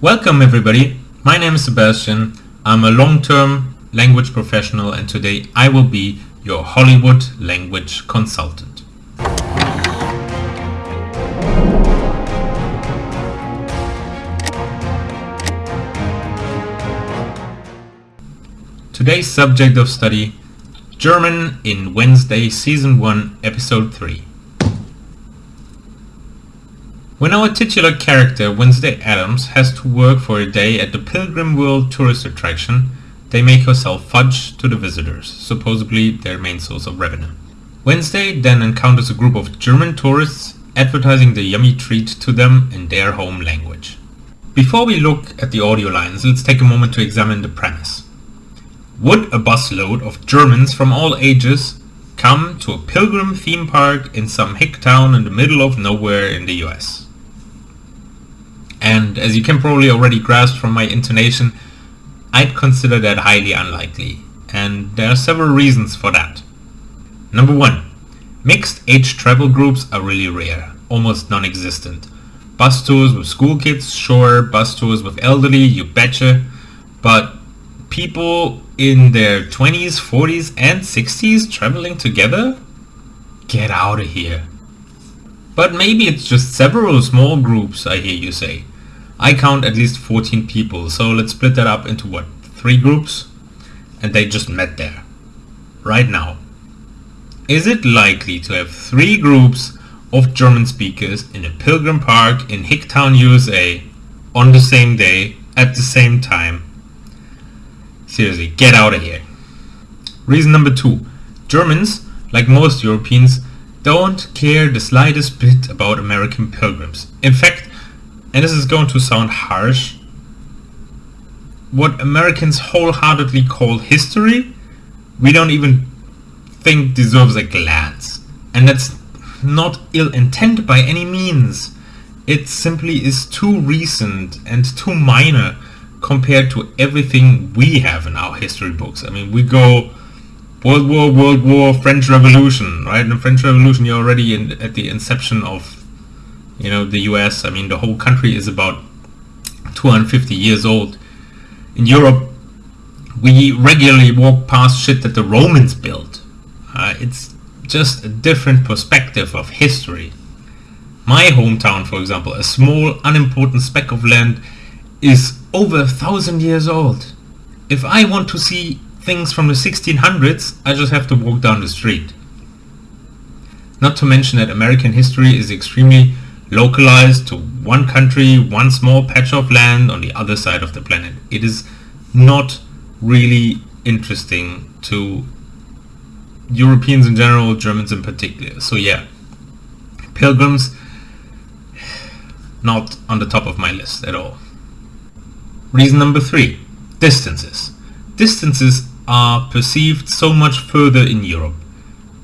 Welcome everybody, my name is Sebastian, I'm a long-term language professional and today I will be your Hollywood language consultant. Today's subject of study, German in Wednesday Season 1 Episode 3. When our titular character, Wednesday Addams, has to work for a day at the Pilgrim World tourist attraction, they make her sell fudge to the visitors, supposedly their main source of revenue. Wednesday then encounters a group of German tourists advertising the yummy treat to them in their home language. Before we look at the audio lines, let's take a moment to examine the premise. Would a busload of Germans from all ages come to a pilgrim theme park in some hick town in the middle of nowhere in the US? And as you can probably already grasp from my intonation, I'd consider that highly unlikely. And there are several reasons for that. Number one, mixed age travel groups are really rare, almost non-existent. Bus tours with school kids, sure, bus tours with elderly, you betcha, but people in their 20s, 40s and 60s traveling together? Get out of here. But maybe it's just several small groups, I hear you say. I count at least 14 people, so let's split that up into what, three groups? And they just met there. Right now. Is it likely to have three groups of German speakers in a pilgrim park in Hicktown, USA on the same day, at the same time? Seriously, get out of here. Reason number two. Germans, like most Europeans, don't care the slightest bit about American pilgrims. In fact, and this is going to sound harsh, what Americans wholeheartedly call history, we don't even think deserves a glance. And that's not ill intent by any means. It simply is too recent and too minor compared to everything we have in our history books. I mean, we go World War, World War, French Revolution, right? In the French Revolution, you're already in, at the inception of, you know, the U.S. I mean, the whole country is about 250 years old. In Europe, we regularly walk past shit that the Romans built. Uh, it's just a different perspective of history. My hometown, for example, a small, unimportant speck of land, is over a thousand years old. If I want to see things from the 1600s, I just have to walk down the street. Not to mention that American history is extremely localized to one country, one small patch of land on the other side of the planet. It is not really interesting to Europeans in general, Germans in particular. So yeah, pilgrims, not on the top of my list at all. Reason number three, distances. Distances are perceived so much further in Europe.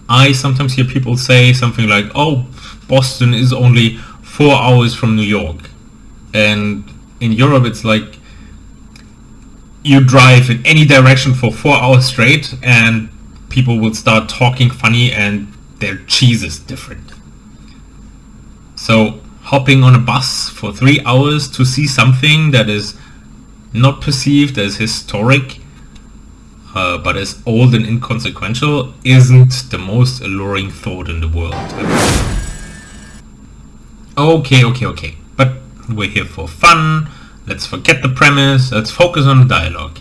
I sometimes hear people say something like, oh, Boston is only four hours from New York. And in Europe it's like you drive in any direction for four hours straight and people will start talking funny and their cheese is different. So hopping on a bus for three hours to see something that is not perceived as historic uh, but as old and inconsequential isn't the most alluring thought in the world. Okay, okay, okay, but we're here for fun, let's forget the premise, let's focus on the dialogue.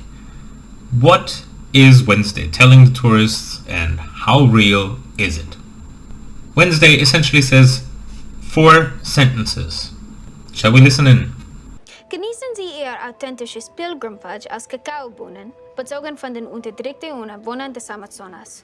What is Wednesday telling the tourists and how real is it? Wednesday essentially says four sentences. Shall we listen in? Genießen Sie Ihr authentisches Pilgrimfudge aus Kakaobohnen, bezogen von den unterdrückten Wohnern des Amazonas.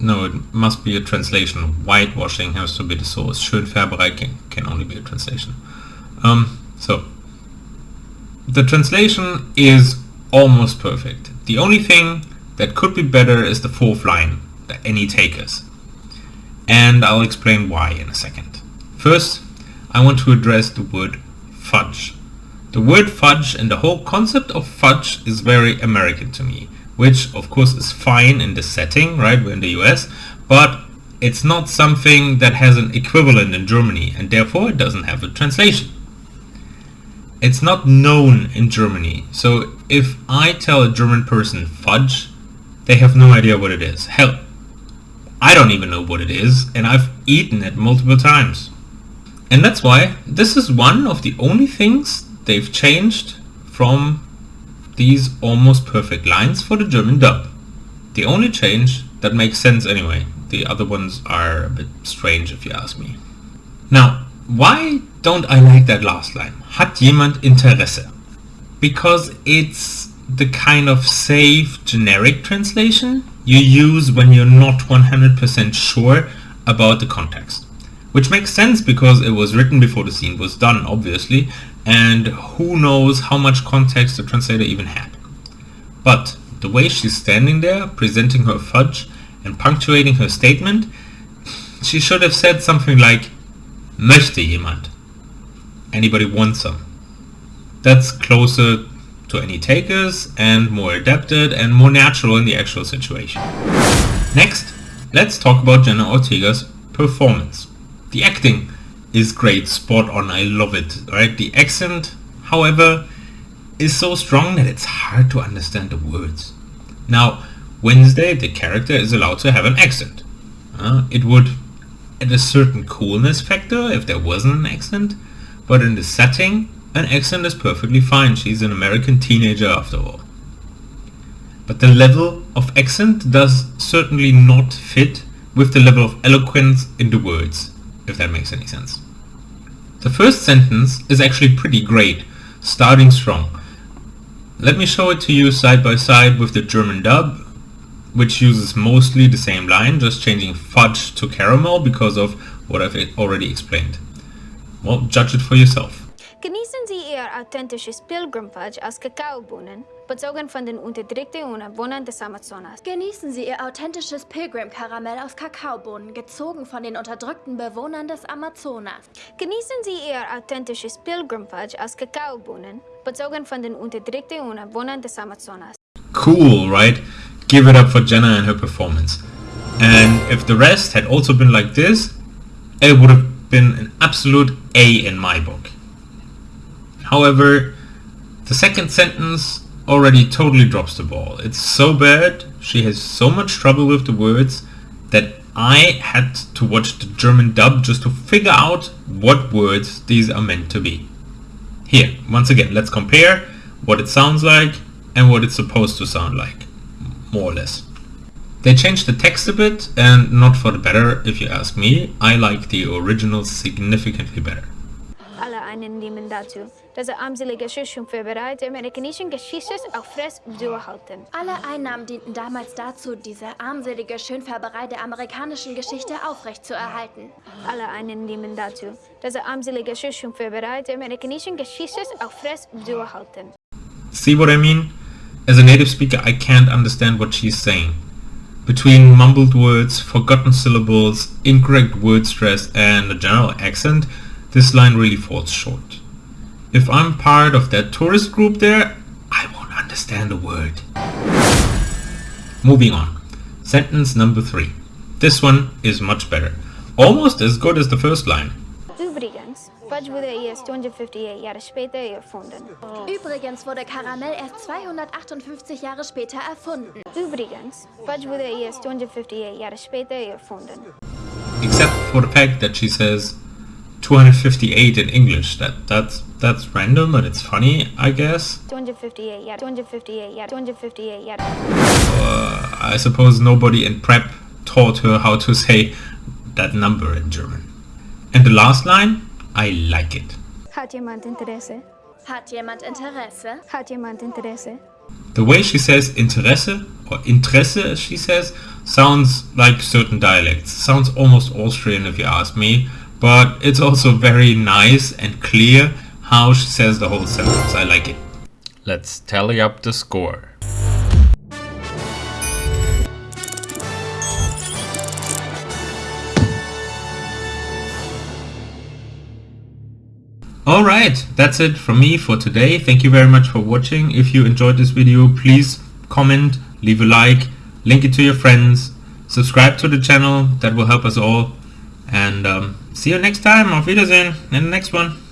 no, it must be a translation. Whitewashing has to be the source. Schönfärberei can, can only be a translation. Um, so, the translation is almost perfect. The only thing that could be better is the fourth line, the any takers. And I'll explain why in a second. First, I want to address the word fudge. The word fudge and the whole concept of fudge is very American to me, which of course is fine in the setting, right, we're in the US, but it's not something that has an equivalent in Germany and therefore it doesn't have a translation. It's not known in Germany, so if I tell a German person fudge, they have no idea what it is. Hell, I don't even know what it is and I've eaten it multiple times. And that's why this is one of the only things they've changed from these almost perfect lines for the German dub. The only change that makes sense anyway. The other ones are a bit strange if you ask me. Now, why don't I like that last line? Hat jemand Interesse? Because it's the kind of safe generic translation you use when you're not 100% sure about the context. Which makes sense because it was written before the scene was done, obviously, and who knows how much context the translator even had. But the way she's standing there, presenting her fudge and punctuating her statement, she should have said something like, Möchte jemand? Anybody want some? That's closer to any takers and more adapted and more natural in the actual situation. Next, let's talk about Jenna Ortega's performance. The acting is great, spot on, I love it, right? The accent, however, is so strong that it's hard to understand the words. Now, Wednesday, the character is allowed to have an accent. Uh, it would add a certain coolness factor if there wasn't an accent, but in the setting, an accent is perfectly fine. She's an American teenager after all. But the level of accent does certainly not fit with the level of eloquence in the words if that makes any sense. The first sentence is actually pretty great, starting strong. Let me show it to you side by side with the German dub, which uses mostly the same line, just changing fudge to caramel because of what I've already explained. Well, judge it for yourself. Genießen Sie Ihr authentisches aus Kakaobohnen, bezogen von den unterdrückten Ureinwohnern des Amazonas. Genießen Sie Ihr authentisches Pilgrim-Karamell aus Kakaobohnen, gezogen von den unterdrückten Bewohnern des Amazonas. Genießen Sie Ihr authentisches Pilgrimfudge aus Kakaobohnen, bezogen von den unterdrückten Ureinwohnern des Amazonas. Cool, right? Give it up for Jenna and her performance. And if the rest had also been like this, it would have been an absolute A in my book. However, the second sentence already totally drops the ball. It's so bad, she has so much trouble with the words that I had to watch the German dub just to figure out what words these are meant to be. Here, once again, let's compare what it sounds like and what it's supposed to sound like, more or less. They changed the text a bit, and not for the better if you ask me, I like the original significantly better. Alle einnehmen dazu, dass er armselige Schüchen vorbereitet amerikanischen Geschichtstes auch frisch durchhalten. Alle Einnahmen dienten damals dazu, diese armselige Schönfärberei der amerikanischen Geschichte aufrechtzuerhalten. Alle einnehmen dazu, dass er armselige Schüchen vorbereitet amerikanischen Geschichtstes auch frisch durchhalten. See what I mean? As a native speaker, I can't understand what she's saying. Between mumbled words, forgotten syllables, incorrect word stress, and a general accent, this line really falls short. If I'm part of that tourist group there, I won't understand a word. Moving on. Sentence number three. This one is much better. Almost as good as the first line. Übrigens, Fudge wurde erst 258 Jahre später erfunden. Übrigens wurde Karamell erst 258 Jahre später erfunden. Übrigens, Fudge wurde erst 258 Jahre später erfunden. Except for the fact that she says 258 in English. That that's that's random, but it's funny, I guess. 258 yeah. 258 yeah. 258 yeah. Uh, I suppose nobody in prep taught her how to say that number in German. And the last line, I like it. Hat jemand Interesse? Hat jemand Interesse? Hat jemand Interesse? The way she says Interesse, or Interesse as she says, sounds like certain dialects. Sounds almost Austrian if you ask me, but it's also very nice and clear how she says the whole sentence. I like it. Let's tally up the score. Alright, that's it from me for today. Thank you very much for watching. If you enjoyed this video, please comment, leave a like, link it to your friends, subscribe to the channel, that will help us all. And um, See you next time. Auf Wiedersehen in the next one.